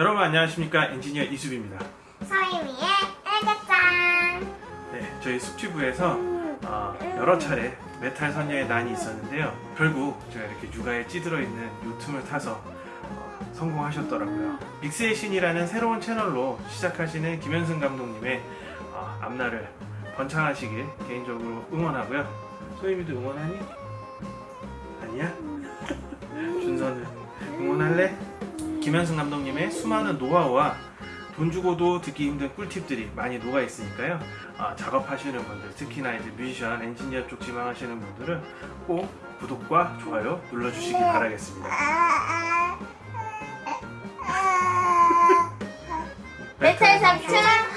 여러분 안녕하십니까 엔지니어 이수빈입니다. 서희미의 애교짱 네, 저희 숙취부에서 어, 여러 차례 메탈 선녀의 난이 있었는데요. 결국 제가 이렇게 육아에 찌들어 있는 요 틈을 타서 어, 성공하셨더라고요. 믹스의 신이라는 새로운 채널로 시작하시는 김현승 감독님의 어, 앞날을 번창하시길 개인적으로 응원하고요. 소희미도 응원하니? 아니야? 준서는 응원할래? 김현승 감독님의 수많은 노하우와 돈 주고도 듣기 힘든 꿀팁들이 많이 녹아 있으니까요. 아, 작업하시는 분들, 특히나 이제 뮤지션, 엔지니어 쪽 지망하시는 분들은 꼭 구독과 좋아요 눌러주시기 바라겠습니다. 메탈 삼촌